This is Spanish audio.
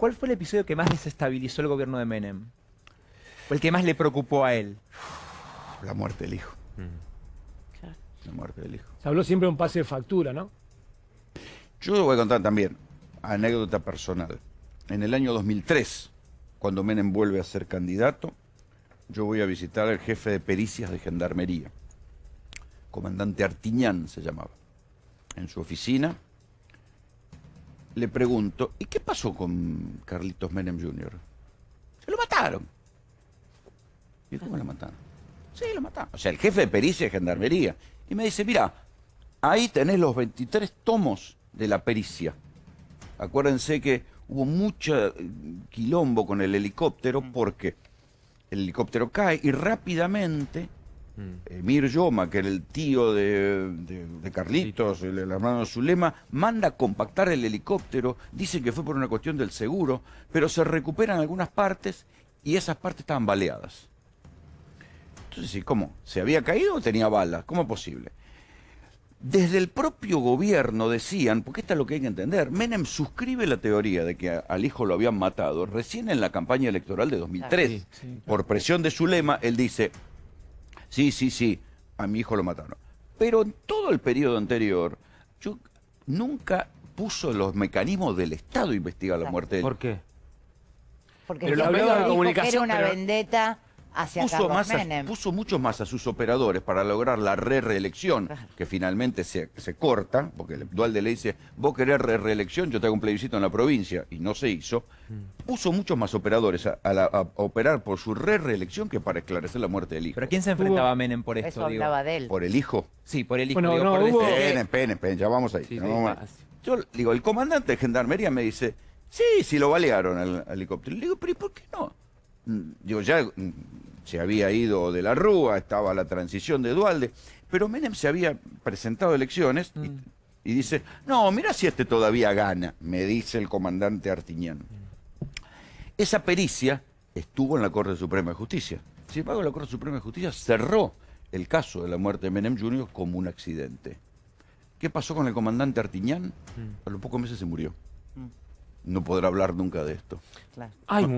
¿Cuál fue el episodio que más desestabilizó el gobierno de Menem? ¿O el que más le preocupó a él? La muerte del hijo. Claro. La muerte del hijo. Se habló siempre de un pase de factura, ¿no? Yo voy a contar también, anécdota personal. En el año 2003, cuando Menem vuelve a ser candidato, yo voy a visitar al jefe de pericias de Gendarmería, comandante Artiñán se llamaba, en su oficina. Le pregunto, ¿y qué pasó con Carlitos Menem Jr.? Se lo mataron. ¿Y cómo lo mataron? Sí, lo mataron. O sea, el jefe de pericia de Gendarmería. Y me dice, mira, ahí tenés los 23 tomos de la pericia. Acuérdense que hubo mucho quilombo con el helicóptero porque el helicóptero cae y rápidamente Emir Yoma, que era el tío de, de- de Carlitos, el, el hermano de Zulema, manda a compactar el helicóptero, dice que fue por una cuestión del seguro, pero se recuperan algunas partes y esas partes estaban baleadas. Entonces, ¿y ¿cómo? ¿Se había caído o tenía balas? ¿Cómo es posible? Desde el propio gobierno decían, porque esto es lo que hay que entender, Menem suscribe la teoría de que a- al hijo lo habían matado recién en la campaña electoral de 2003. Sí, sí, Por presión de Zulema, él dice, sí, sí, sí, a mi hijo lo mataron. Pero en todo el periodo anterior, yo nunca puso los mecanismos del Estado a investigar la muerte de ¿Por qué? Porque Pero se lo hablaba de dijo que comunicación, era una pero- vendetta hacia puso, Carlos más a- Menem. puso muchos más a sus operadores para lograr la re-reelección, Claro. que finalmente se, se corta, porque el Dualde le dice, vos querés re-reelección, yo te hago un plebiscito en la provincia, y no se hizo. Mm. Puso muchos más operadores a, a la- a operar por su re-reelección que para esclarecer la muerte del hijo. ¿Pero a quién se enfrentaba Menem por Eso esto? digo? hablaba de él. ¿Por el hijo? Sí, por el hijo. Bueno, digo, no, por hubo- decir- Esperen, esperen, esperen, ya vamos ahí. Sí, ya sí, vamos ahí. ah, sí. Yo digo, el comandante de gendarmería me dice, sí, sí lo balearon al al helicóptero. Le digo, pero ¿y por qué no? Mm, Digo, ya mm, se había ido de la Rúa, estaba la transición de Dualde, pero Menem se había presentado a elecciones y, y dice, no, mira si este todavía gana, me dice el comandante Artiñán. Esa pericia estuvo en la Corte Suprema de Justicia. Sin embargo, la Corte Suprema de Justicia cerró el caso de la muerte de Menem Jr. como un accidente. ¿Qué pasó con el comandante Artiñán? A los pocos meses se murió. No podrá hablar nunca de esto. Claro. Ay,